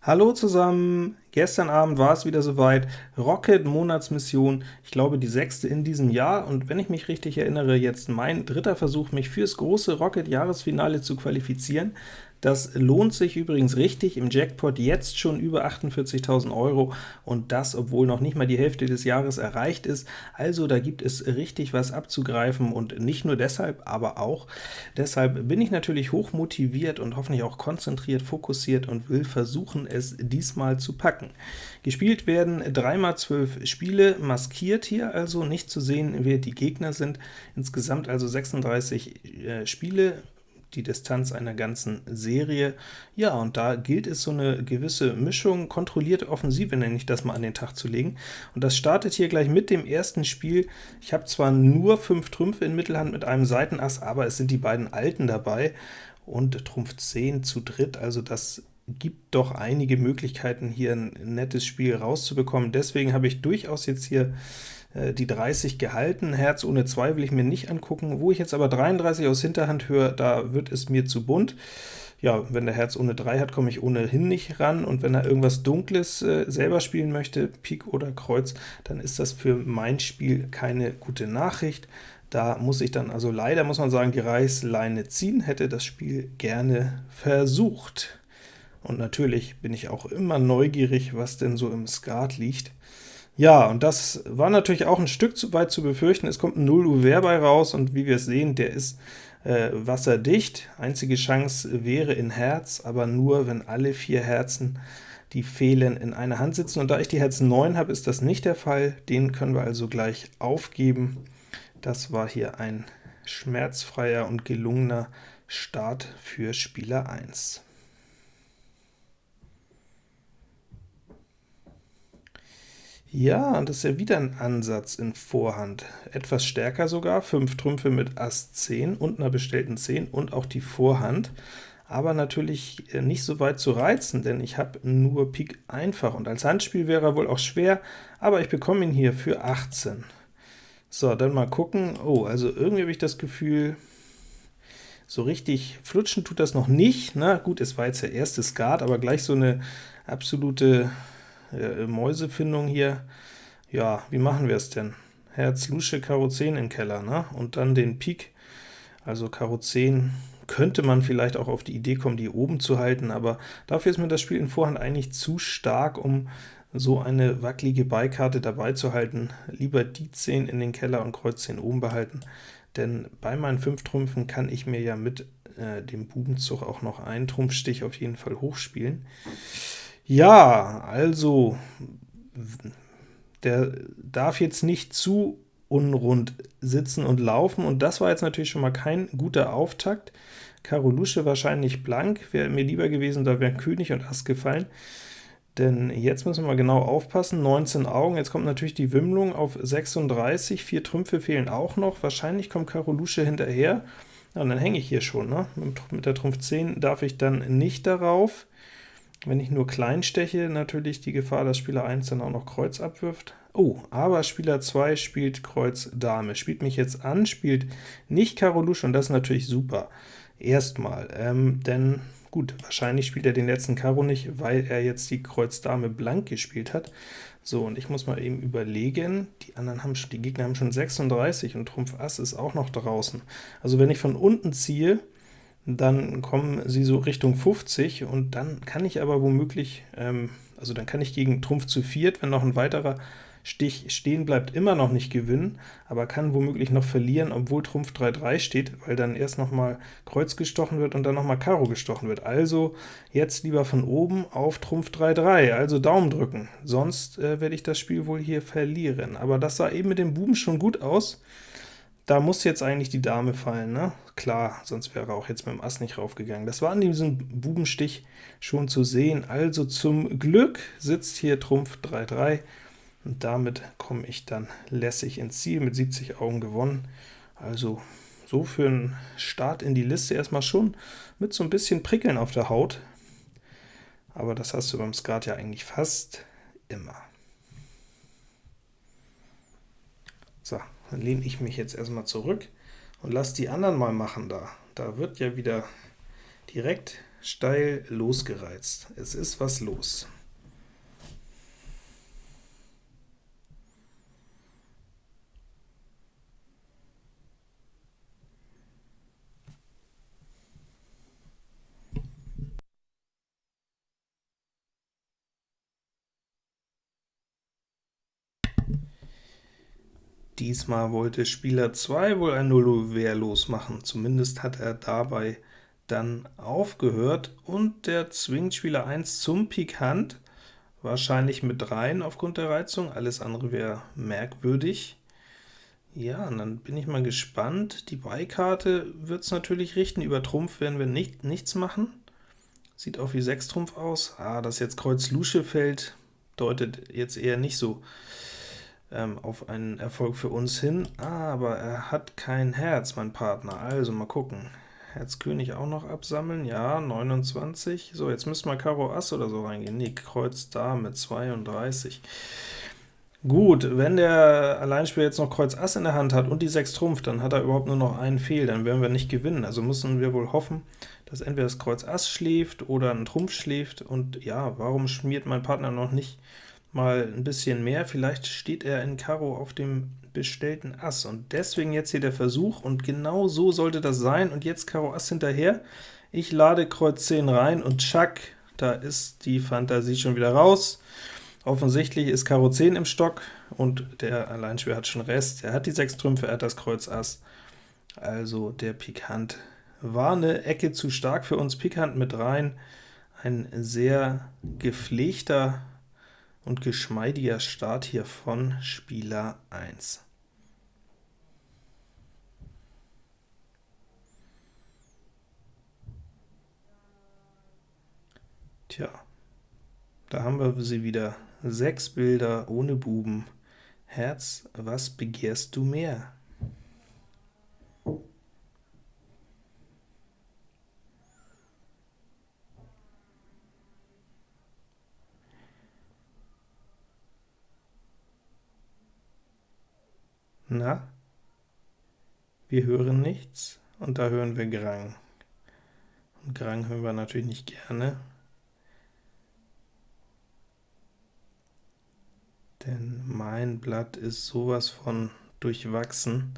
Hallo zusammen! Gestern Abend war es wieder soweit, Rocket Monatsmission, ich glaube die sechste in diesem Jahr, und wenn ich mich richtig erinnere, jetzt mein dritter Versuch, mich fürs große Rocket Jahresfinale zu qualifizieren. Das lohnt sich übrigens richtig, im Jackpot jetzt schon über 48.000 Euro, und das, obwohl noch nicht mal die Hälfte des Jahres erreicht ist. Also da gibt es richtig was abzugreifen, und nicht nur deshalb, aber auch deshalb bin ich natürlich hoch motiviert und hoffentlich auch konzentriert, fokussiert und will versuchen, es diesmal zu packen. Gespielt werden 3x12 Spiele, maskiert hier also, nicht zu sehen, wer die Gegner sind. Insgesamt also 36 äh, Spiele, die Distanz einer ganzen Serie. Ja, und da gilt es, so eine gewisse Mischung, kontrollierte Offensive nenne ich das mal, an den Tag zu legen. Und das startet hier gleich mit dem ersten Spiel. Ich habe zwar nur fünf Trümpfe in Mittelhand mit einem Seitenass, aber es sind die beiden Alten dabei und Trumpf 10 zu dritt, also das gibt doch einige Möglichkeiten, hier ein nettes Spiel rauszubekommen. Deswegen habe ich durchaus jetzt hier die 30 gehalten. Herz ohne 2 will ich mir nicht angucken. Wo ich jetzt aber 33 aus Hinterhand höre, da wird es mir zu bunt. Ja, wenn der Herz ohne 3 hat, komme ich ohnehin nicht ran, und wenn er irgendwas Dunkles äh, selber spielen möchte, Pik oder Kreuz, dann ist das für mein Spiel keine gute Nachricht. Da muss ich dann also leider, muss man sagen, die Reißleine ziehen, hätte das Spiel gerne versucht. Und natürlich bin ich auch immer neugierig, was denn so im Skat liegt. Ja, und das war natürlich auch ein Stück zu weit zu befürchten. Es kommt ein 0 Uhr bei raus, und wie wir es sehen, der ist äh, wasserdicht. Einzige Chance wäre in Herz, aber nur, wenn alle vier Herzen, die fehlen, in einer Hand sitzen. Und da ich die Herz 9 habe, ist das nicht der Fall. Den können wir also gleich aufgeben. Das war hier ein schmerzfreier und gelungener Start für Spieler 1. Ja, das ist ja wieder ein Ansatz in Vorhand. Etwas stärker sogar, 5 Trümpfe mit Ass 10 und einer bestellten 10 und auch die Vorhand, aber natürlich äh, nicht so weit zu reizen, denn ich habe nur Pik einfach, und als Handspiel wäre er wohl auch schwer, aber ich bekomme ihn hier für 18. So, dann mal gucken. Oh, also irgendwie habe ich das Gefühl, so richtig flutschen tut das noch nicht. Na gut, es war jetzt der erste Skat, aber gleich so eine absolute äh, Mäusefindung hier. Ja, wie machen wir es denn? Herz, Lusche, Karo 10 im Keller, ne? und dann den Pik, also Karo 10 könnte man vielleicht auch auf die Idee kommen, die oben zu halten, aber dafür ist mir das Spiel in Vorhand eigentlich zu stark, um so eine wackelige Beikarte dabei zu halten. Lieber die 10 in den Keller und Kreuz 10 oben behalten, denn bei meinen 5 Trümpfen kann ich mir ja mit äh, dem Bubenzug auch noch einen Trumpfstich auf jeden Fall hochspielen. Ja, also, der darf jetzt nicht zu unrund sitzen und laufen, und das war jetzt natürlich schon mal kein guter Auftakt. Karo Lusche wahrscheinlich blank, wäre mir lieber gewesen, da wären König und Ass gefallen. Denn jetzt müssen wir mal genau aufpassen, 19 Augen, jetzt kommt natürlich die Wimmlung auf 36, vier Trümpfe fehlen auch noch, wahrscheinlich kommt Karo Lusche hinterher, und dann hänge ich hier schon, ne? mit der Trumpf 10 darf ich dann nicht darauf, wenn ich nur klein steche, natürlich die Gefahr, dass Spieler 1 dann auch noch Kreuz abwirft. Oh, aber Spieler 2 spielt Kreuz Dame, spielt mich jetzt an, spielt nicht Karo Lusche, und das ist natürlich super. Erstmal, ähm, denn gut, wahrscheinlich spielt er den letzten Karo nicht, weil er jetzt die Kreuz Dame blank gespielt hat. So, und ich muss mal eben überlegen, die anderen haben schon, die Gegner haben schon 36 und Trumpf Ass ist auch noch draußen. Also wenn ich von unten ziehe, dann kommen sie so Richtung 50, und dann kann ich aber womöglich, ähm, also dann kann ich gegen Trumpf zu viert, wenn noch ein weiterer Stich stehen bleibt, immer noch nicht gewinnen, aber kann womöglich noch verlieren, obwohl Trumpf 3-3 steht, weil dann erst noch mal Kreuz gestochen wird und dann noch mal Karo gestochen wird. Also jetzt lieber von oben auf Trumpf 3-3, also Daumen drücken, sonst äh, werde ich das Spiel wohl hier verlieren. Aber das sah eben mit dem Buben schon gut aus, da muss jetzt eigentlich die Dame fallen, ne? Klar, sonst wäre auch jetzt mit dem Ass nicht raufgegangen. Das war an diesem Bubenstich schon zu sehen. Also zum Glück sitzt hier Trumpf 3-3, und damit komme ich dann lässig ins Ziel, mit 70 Augen gewonnen. Also so für einen Start in die Liste erstmal schon mit so ein bisschen Prickeln auf der Haut, aber das hast du beim Skat ja eigentlich fast immer. So, dann lehne ich mich jetzt erstmal zurück und lasse die anderen mal machen da. Da wird ja wieder direkt steil losgereizt. Es ist was los. Diesmal wollte Spieler 2 wohl ein Nullo wehrlos machen, zumindest hat er dabei dann aufgehört, und der zwingt Spieler 1 zum Pik Hand, wahrscheinlich mit rein aufgrund der Reizung, alles andere wäre merkwürdig. Ja, und dann bin ich mal gespannt. Die Beikarte wird es natürlich richten, über Trumpf werden wir nicht, nichts machen. Sieht auch wie 6 Trumpf aus. Ah, dass jetzt Kreuz Lusche fällt, deutet jetzt eher nicht so ähm, auf einen Erfolg für uns hin, aber er hat kein Herz, mein Partner, also mal gucken. Herz König auch noch absammeln, ja, 29. So, jetzt müssen wir Karo Ass oder so reingehen. Nee, Kreuz Dame, 32. Gut, wenn der Alleinspieler jetzt noch Kreuz Ass in der Hand hat und die 6 Trumpf, dann hat er überhaupt nur noch einen Fehl, dann werden wir nicht gewinnen. Also müssen wir wohl hoffen, dass entweder das Kreuz Ass schläft oder ein Trumpf schläft, und ja, warum schmiert mein Partner noch nicht mal ein bisschen mehr, vielleicht steht er in Karo auf dem bestellten Ass, und deswegen jetzt hier der Versuch, und genau so sollte das sein, und jetzt Karo Ass hinterher. Ich lade Kreuz 10 rein, und tschack, da ist die Fantasie schon wieder raus. Offensichtlich ist Karo 10 im Stock, und der Alleinspieler hat schon Rest. Er hat die 6 Trümpfe, er hat das Kreuz Ass, also der Pikant war eine Ecke zu stark für uns. Pikant mit rein, ein sehr gepflegter und geschmeidiger Start hier von Spieler 1. Tja, da haben wir sie wieder. Sechs Bilder ohne Buben. Herz, was begehrst du mehr? Na? Wir hören nichts, und da hören wir Grang. Und Grang hören wir natürlich nicht gerne, denn mein Blatt ist sowas von durchwachsen.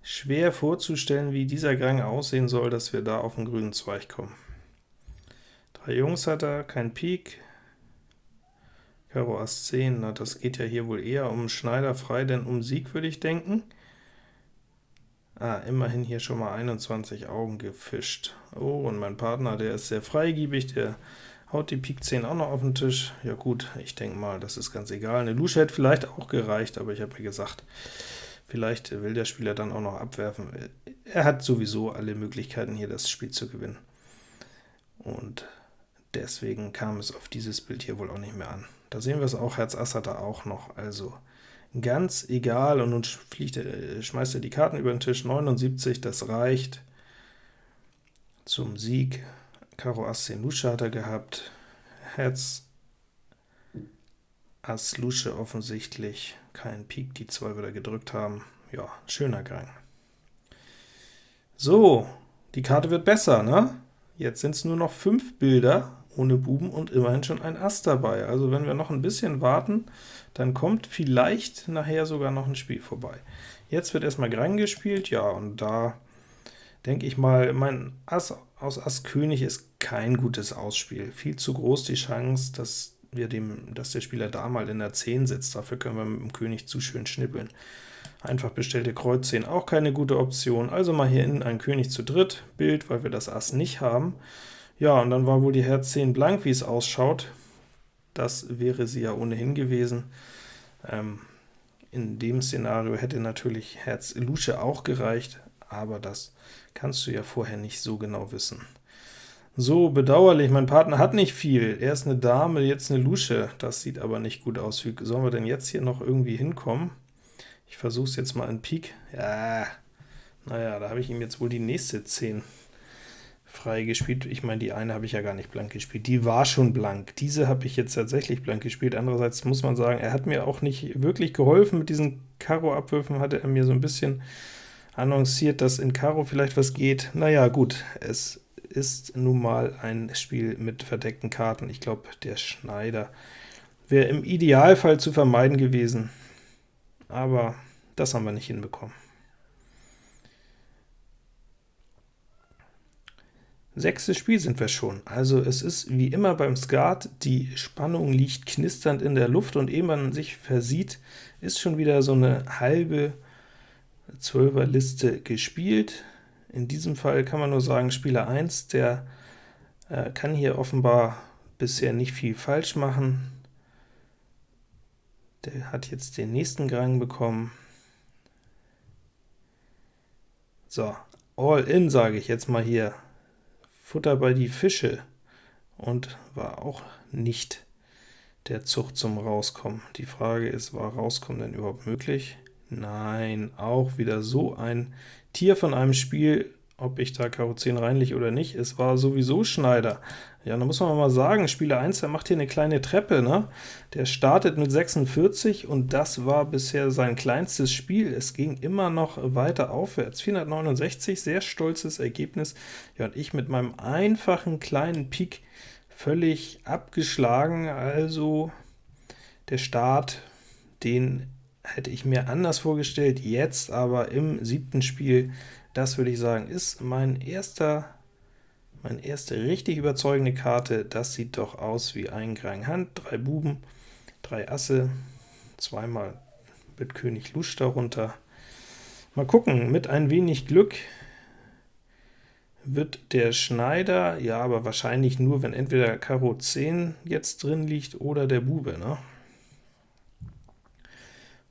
Schwer vorzustellen, wie dieser Grang aussehen soll, dass wir da auf den grünen Zweig kommen. Drei Jungs hat er, kein Pik, Karo Ass 10, na das geht ja hier wohl eher um Schneider frei, denn um Sieg würde ich denken. Ah, immerhin hier schon mal 21 Augen gefischt. Oh, und mein Partner, der ist sehr freigiebig, der haut die Pik 10 auch noch auf den Tisch. Ja gut, ich denke mal, das ist ganz egal. Eine Lusche hätte vielleicht auch gereicht, aber ich habe mir gesagt, vielleicht will der Spieler dann auch noch abwerfen. Er hat sowieso alle Möglichkeiten, hier das Spiel zu gewinnen. Und deswegen kam es auf dieses Bild hier wohl auch nicht mehr an. Da sehen wir es auch, Herz Ass hat er auch noch, also ganz egal, und nun fliegt er, schmeißt er die Karten über den Tisch, 79, das reicht zum Sieg. Karo Ass 10 Lusche hat er gehabt, Herz Ass Lusche offensichtlich, kein Pik, die zwei wieder gedrückt haben. Ja, schöner Gang. So, die Karte wird besser, ne? Jetzt sind es nur noch fünf Bilder, ohne Buben und immerhin schon ein Ass dabei. Also wenn wir noch ein bisschen warten, dann kommt vielleicht nachher sogar noch ein Spiel vorbei. Jetzt wird erstmal Grang gespielt, ja, und da denke ich mal, mein Ass aus Ass König ist kein gutes Ausspiel. Viel zu groß die Chance, dass, wir dem, dass der Spieler da mal in der 10 sitzt. Dafür können wir mit dem König zu schön schnippeln. Einfach bestellte Kreuz 10 auch keine gute Option. Also mal hier innen ein König zu dritt, Bild, weil wir das Ass nicht haben. Ja, und dann war wohl die Herz 10 blank, wie es ausschaut. Das wäre sie ja ohnehin gewesen. Ähm, in dem Szenario hätte natürlich Herz Lusche auch gereicht, aber das kannst du ja vorher nicht so genau wissen. So, bedauerlich, mein Partner hat nicht viel. Er ist eine Dame, jetzt eine Lusche. Das sieht aber nicht gut aus. Wie sollen wir denn jetzt hier noch irgendwie hinkommen? Ich versuche es jetzt mal in Pik. Ja, naja, da habe ich ihm jetzt wohl die nächste 10 frei gespielt. Ich meine, die eine habe ich ja gar nicht blank gespielt. Die war schon blank. Diese habe ich jetzt tatsächlich blank gespielt. Andererseits muss man sagen, er hat mir auch nicht wirklich geholfen. Mit diesen Karo-Abwürfen hatte er mir so ein bisschen annonciert, dass in Karo vielleicht was geht. Naja, gut, es ist nun mal ein Spiel mit verdeckten Karten. Ich glaube, der Schneider wäre im Idealfall zu vermeiden gewesen, aber das haben wir nicht hinbekommen. Sechstes Spiel sind wir schon. Also es ist wie immer beim Skat, die Spannung liegt knisternd in der Luft, und ehe man sich versieht, ist schon wieder so eine halbe Zwölferliste gespielt. In diesem Fall kann man nur sagen, Spieler 1, der äh, kann hier offenbar bisher nicht viel falsch machen. Der hat jetzt den nächsten Gang bekommen. So, all in sage ich jetzt mal hier. Futter bei die Fische und war auch nicht der Zug zum Rauskommen. Die Frage ist, war Rauskommen denn überhaupt möglich? Nein, auch wieder so ein Tier von einem Spiel, ob ich da Karo 10 reinlich oder nicht, es war sowieso Schneider. Ja, da muss man mal sagen, Spieler 1, der macht hier eine kleine Treppe, ne? Der startet mit 46, und das war bisher sein kleinstes Spiel. Es ging immer noch weiter aufwärts. 469, sehr stolzes Ergebnis. Ja, und ich mit meinem einfachen kleinen Pik völlig abgeschlagen, also der Start, den hätte ich mir anders vorgestellt, jetzt aber im siebten Spiel das würde ich sagen, ist mein erster, meine erste richtig überzeugende Karte. Das sieht doch aus wie ein Grang Hand, drei Buben, drei Asse, zweimal mit König Lusch darunter. Mal gucken, mit ein wenig Glück wird der Schneider, ja, aber wahrscheinlich nur, wenn entweder Karo 10 jetzt drin liegt oder der Bube, ne?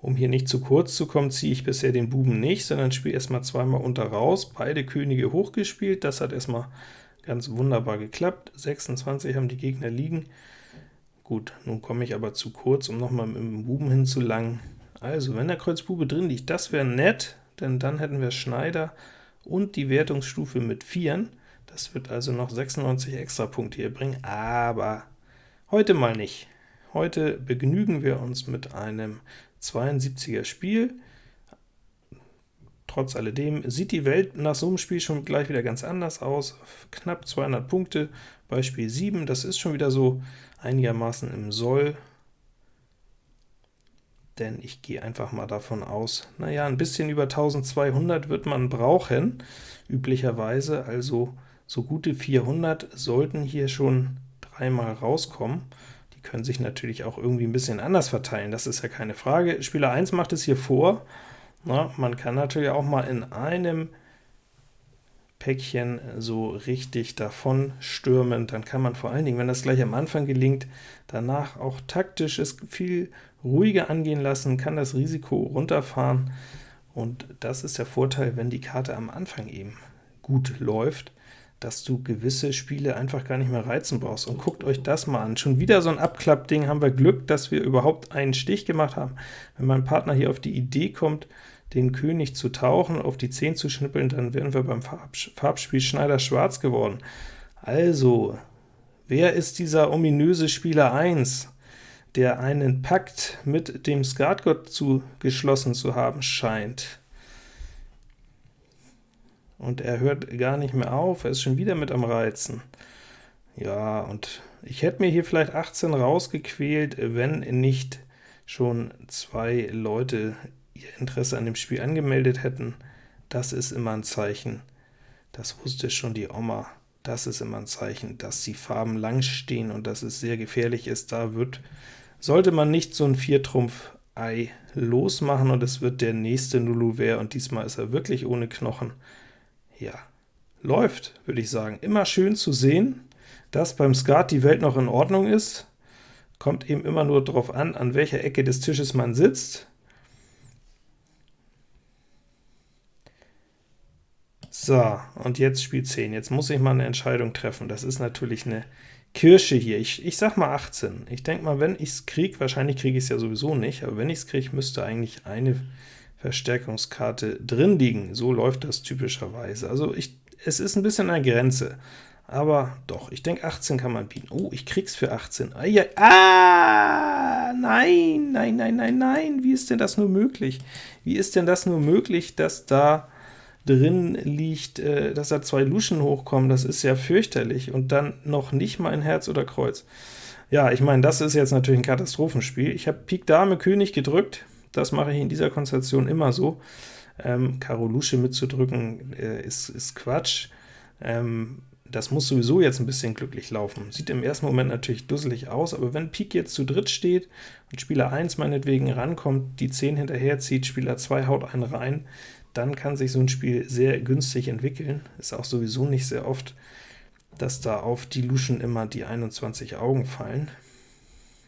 Um hier nicht zu kurz zu kommen, ziehe ich bisher den Buben nicht, sondern spiele erstmal zweimal unter raus, beide Könige hochgespielt, das hat erstmal ganz wunderbar geklappt. 26 haben die Gegner liegen. Gut, nun komme ich aber zu kurz, um nochmal mit dem Buben hinzulangen. Also, wenn der Kreuz Bube drin liegt, das wäre nett, denn dann hätten wir Schneider und die Wertungsstufe mit 4. Das wird also noch 96 extra Punkte hier bringen, aber heute mal nicht. Heute begnügen wir uns mit einem 72er Spiel. Trotz alledem sieht die Welt nach so einem Spiel schon gleich wieder ganz anders aus. Knapp 200 Punkte bei Spiel 7, das ist schon wieder so einigermaßen im Soll, denn ich gehe einfach mal davon aus, naja, ein bisschen über 1200 wird man brauchen, üblicherweise, also so gute 400 sollten hier schon dreimal rauskommen. Die können sich natürlich auch irgendwie ein bisschen anders verteilen, das ist ja keine Frage. Spieler 1 macht es hier vor. Na, man kann natürlich auch mal in einem Päckchen so richtig davon stürmen, dann kann man vor allen Dingen, wenn das gleich am Anfang gelingt, danach auch taktisch es viel ruhiger angehen lassen, kann das Risiko runterfahren, und das ist der Vorteil, wenn die Karte am Anfang eben gut läuft dass du gewisse Spiele einfach gar nicht mehr reizen brauchst. Und guckt euch das mal an. Schon wieder so ein Abklappding, haben wir Glück, dass wir überhaupt einen Stich gemacht haben. Wenn mein Partner hier auf die Idee kommt, den König zu tauchen, auf die 10 zu schnippeln, dann wären wir beim Farbspiel Schneider schwarz geworden. Also, wer ist dieser ominöse Spieler 1, der einen Pakt mit dem Skatgott zu geschlossen zu haben scheint? Und er hört gar nicht mehr auf, er ist schon wieder mit am Reizen. Ja, und ich hätte mir hier vielleicht 18 rausgequält, wenn nicht schon zwei Leute ihr Interesse an dem Spiel angemeldet hätten. Das ist immer ein Zeichen, das wusste schon die Oma, das ist immer ein Zeichen, dass die Farben lang stehen und dass es sehr gefährlich ist. Da wird, sollte man nicht so ein Viertrumpf-Ei losmachen, und es wird der nächste Nulluver, und diesmal ist er wirklich ohne Knochen ja, läuft, würde ich sagen. Immer schön zu sehen, dass beim Skat die Welt noch in Ordnung ist. Kommt eben immer nur darauf an, an welcher Ecke des Tisches man sitzt. So, und jetzt Spiel 10. Jetzt muss ich mal eine Entscheidung treffen. Das ist natürlich eine Kirsche hier. Ich, ich sag mal 18. Ich denke mal, wenn ich es kriege, wahrscheinlich kriege ich es ja sowieso nicht, aber wenn ich es kriege, müsste eigentlich eine Verstärkungskarte drin liegen. So läuft das typischerweise. Also ich, es ist ein bisschen eine Grenze, aber doch, ich denke 18 kann man bieten. Oh, ich krieg's für 18. Ah, ja, ah, nein, nein, nein, nein, nein, wie ist denn das nur möglich? Wie ist denn das nur möglich, dass da drin liegt, äh, dass da zwei Luschen hochkommen, das ist ja fürchterlich, und dann noch nicht mal ein Herz oder Kreuz. Ja, ich meine, das ist jetzt natürlich ein Katastrophenspiel. Ich habe Pik Dame König gedrückt, das mache ich in dieser Konstellation immer so. Ähm, Karo Lusche mitzudrücken äh, ist, ist Quatsch. Ähm, das muss sowieso jetzt ein bisschen glücklich laufen. Sieht im ersten Moment natürlich dusselig aus, aber wenn Pik jetzt zu dritt steht und Spieler 1 meinetwegen rankommt, die 10 hinterher zieht, Spieler 2 haut einen rein, dann kann sich so ein Spiel sehr günstig entwickeln. Ist auch sowieso nicht sehr oft, dass da auf die Luschen immer die 21 Augen fallen.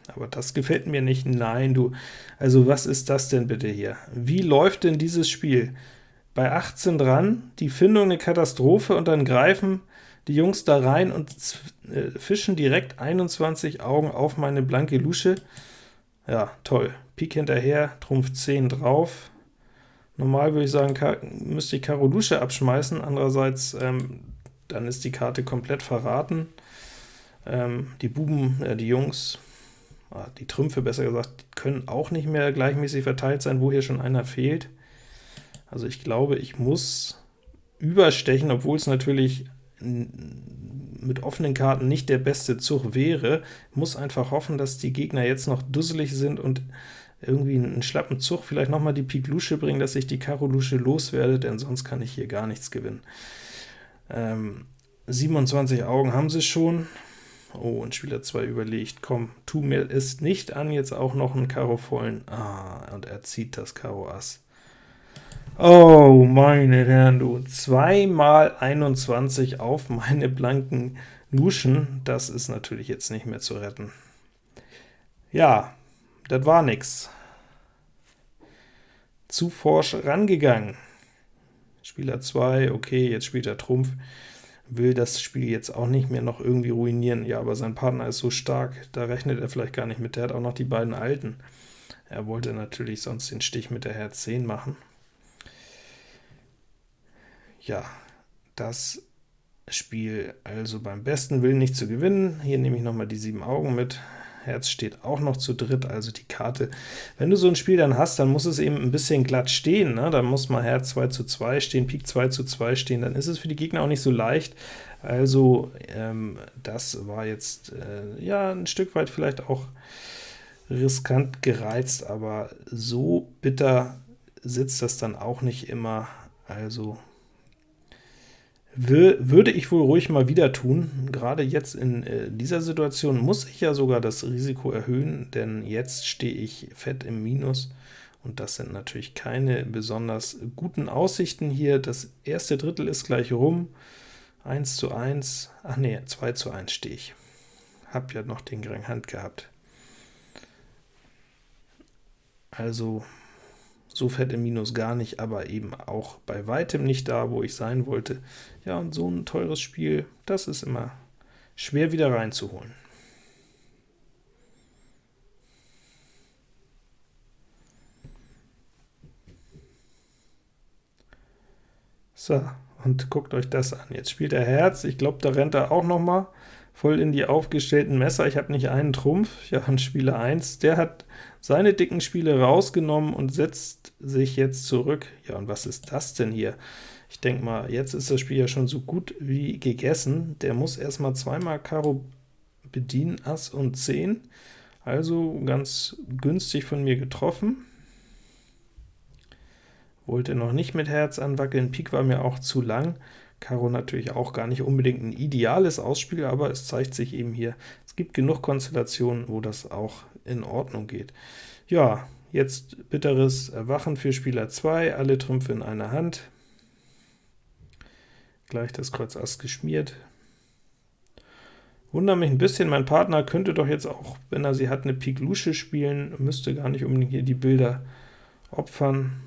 Aber das gefällt mir nicht. Nein, du, also was ist das denn bitte hier? Wie läuft denn dieses Spiel? Bei 18 dran, die Findung eine Katastrophe, und dann greifen die Jungs da rein und äh, fischen direkt 21 Augen auf meine blanke Lusche. Ja, toll. Pik hinterher, Trumpf 10 drauf. Normal würde ich sagen, müsste ich Karo Lusche abschmeißen, andererseits ähm, dann ist die Karte komplett verraten. Ähm, die Buben, äh, die Jungs, die Trümpfe besser gesagt, können auch nicht mehr gleichmäßig verteilt sein, wo hier schon einer fehlt. Also ich glaube, ich muss überstechen, obwohl es natürlich mit offenen Karten nicht der beste Zug wäre, muss einfach hoffen, dass die Gegner jetzt noch dusselig sind und irgendwie einen schlappen Zug, vielleicht nochmal die Pik Lusche bringen, dass ich die Karo Lusche loswerde, denn sonst kann ich hier gar nichts gewinnen. Ähm, 27 Augen haben sie schon. Oh, und Spieler 2 überlegt, komm, tu mir es nicht an, jetzt auch noch einen Karo vollen. Ah, und er zieht das Karo Ass. Oh, meine Herren, du, 2 mal 21 auf meine blanken Luschen, das ist natürlich jetzt nicht mehr zu retten. Ja, das war nix. Zu forsch rangegangen. Spieler 2, okay, jetzt spielt er Trumpf, will das Spiel jetzt auch nicht mehr noch irgendwie ruinieren. Ja, aber sein Partner ist so stark, da rechnet er vielleicht gar nicht mit. Der hat auch noch die beiden Alten. Er wollte natürlich sonst den Stich mit der Herz 10 machen ja, das Spiel also beim besten Willen nicht zu gewinnen. Hier nehme ich nochmal die sieben Augen mit. Herz steht auch noch zu dritt, also die Karte. Wenn du so ein Spiel dann hast, dann muss es eben ein bisschen glatt stehen, ne? dann muss mal Herz 2 zu 2 stehen, Pik 2 zu 2 stehen, dann ist es für die Gegner auch nicht so leicht. Also ähm, das war jetzt äh, ja ein Stück weit vielleicht auch riskant gereizt, aber so bitter sitzt das dann auch nicht immer. Also würde ich wohl ruhig mal wieder tun. Gerade jetzt in äh, dieser Situation muss ich ja sogar das Risiko erhöhen, denn jetzt stehe ich fett im Minus, und das sind natürlich keine besonders guten Aussichten hier. Das erste Drittel ist gleich rum, 1 zu 1, ach nee, 2 zu 1 stehe ich. Hab ja noch den geringen Hand gehabt. Also so fett im Minus gar nicht, aber eben auch bei weitem nicht da, wo ich sein wollte. Ja, und so ein teures Spiel, das ist immer schwer wieder reinzuholen. So, und guckt euch das an. Jetzt spielt er Herz, ich glaube, da rennt er auch noch mal voll in die aufgestellten Messer. Ich habe nicht einen Trumpf, ja, und Spieler 1, der hat seine dicken Spiele rausgenommen und setzt sich jetzt zurück. Ja, und was ist das denn hier? Ich denke mal, jetzt ist das Spiel ja schon so gut wie gegessen. Der muss erstmal zweimal Karo bedienen, Ass und 10. Also ganz günstig von mir getroffen. Wollte noch nicht mit Herz anwackeln, Pik war mir auch zu lang. Karo natürlich auch gar nicht unbedingt ein ideales Ausspiel, aber es zeigt sich eben hier, es gibt genug Konstellationen, wo das auch in Ordnung geht. Ja, jetzt bitteres Erwachen für Spieler 2, alle Trümpfe in einer Hand. Gleich das Kreuz Ass geschmiert. Wundere mich ein bisschen, mein Partner könnte doch jetzt auch, wenn er sie hat, eine Pik Lusche spielen, müsste gar nicht unbedingt hier die Bilder opfern.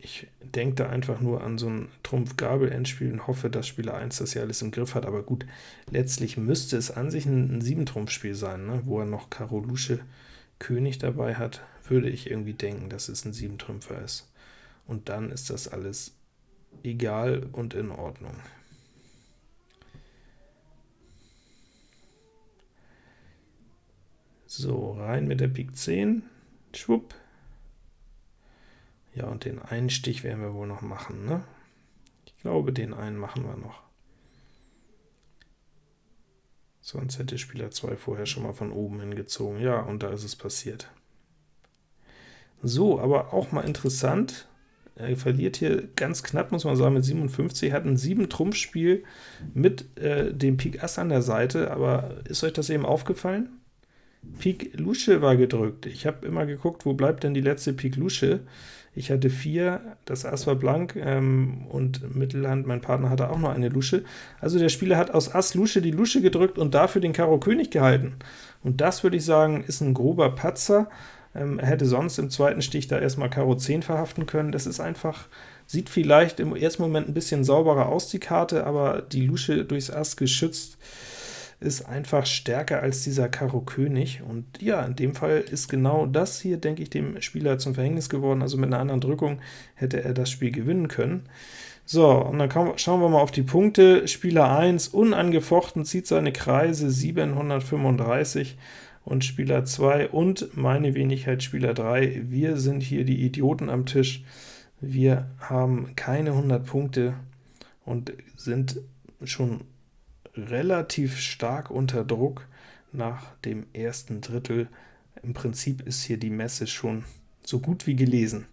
Ich denke da einfach nur an so ein Trumpf-Gabel-Endspiel und hoffe, dass Spieler 1 das ja alles im Griff hat, aber gut, letztlich müsste es an sich ein, ein 7-Trumpf-Spiel sein, ne? wo er noch Karo Lusche König dabei hat, würde ich irgendwie denken, dass es ein 7-Trümpfer ist. Und dann ist das alles egal und in Ordnung. So, rein mit der Pik 10, schwupp, Ja, und den einen Stich werden wir wohl noch machen, ne? Ich glaube, den einen machen wir noch. Sonst hätte Spieler 2 vorher schon mal von oben hingezogen. Ja, und da ist es passiert. So, aber auch mal interessant, er verliert hier ganz knapp, muss man sagen, mit 57, hat ein 7-Trumpf-Spiel mit äh, dem Pik Ass an der Seite, aber ist euch das eben aufgefallen? Pik Lusche war gedrückt. Ich habe immer geguckt, wo bleibt denn die letzte Pik Lusche? Ich hatte 4, das Ass war blank, ähm, und Mittelhand, mein Partner hatte auch noch eine Lusche. Also der Spieler hat aus Ass Lusche die Lusche gedrückt und dafür den Karo König gehalten. Und das, würde ich sagen, ist ein grober Patzer, ähm, er hätte sonst im zweiten Stich da erstmal Karo 10 verhaften können. Das ist einfach, sieht vielleicht im ersten Moment ein bisschen sauberer aus, die Karte, aber die Lusche durchs Ass geschützt ist einfach stärker als dieser Karo König, und ja, in dem Fall ist genau das hier, denke ich, dem Spieler zum Verhängnis geworden, also mit einer anderen Drückung hätte er das Spiel gewinnen können. So, und dann schauen wir mal auf die Punkte. Spieler 1 unangefochten zieht seine Kreise 735, und Spieler 2 und meine Wenigkeit Spieler 3. Wir sind hier die Idioten am Tisch. Wir haben keine 100 Punkte und sind schon relativ stark unter Druck nach dem ersten Drittel. Im Prinzip ist hier die Messe schon so gut wie gelesen.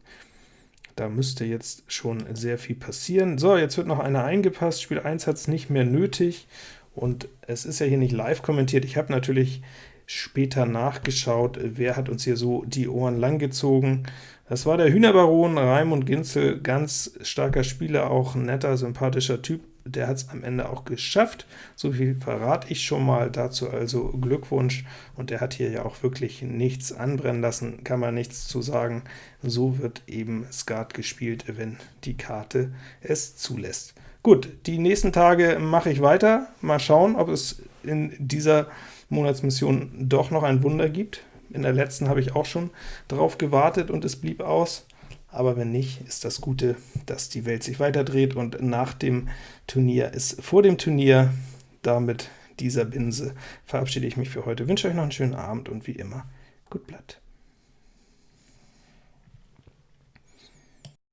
Da müsste jetzt schon sehr viel passieren. So, jetzt wird noch einer eingepasst. Spiel 1 hat es nicht mehr nötig, und es ist ja hier nicht live kommentiert. Ich habe natürlich später nachgeschaut, wer hat uns hier so die Ohren langgezogen. Das war der Hühnerbaron Raimund Ginzel, ganz starker Spieler, auch netter, sympathischer Typ. Der hat es am Ende auch geschafft, so viel verrate ich schon mal, dazu also Glückwunsch, und der hat hier ja auch wirklich nichts anbrennen lassen, kann man nichts zu sagen. So wird eben Skat gespielt, wenn die Karte es zulässt. Gut, die nächsten Tage mache ich weiter, mal schauen, ob es in dieser Monatsmission doch noch ein Wunder gibt. In der letzten habe ich auch schon darauf gewartet und es blieb aus. Aber wenn nicht, ist das Gute, dass die Welt sich weiterdreht und nach dem Turnier ist vor dem Turnier. Damit dieser Binse verabschiede ich mich für heute, wünsche euch noch einen schönen Abend und wie immer, gut Blatt.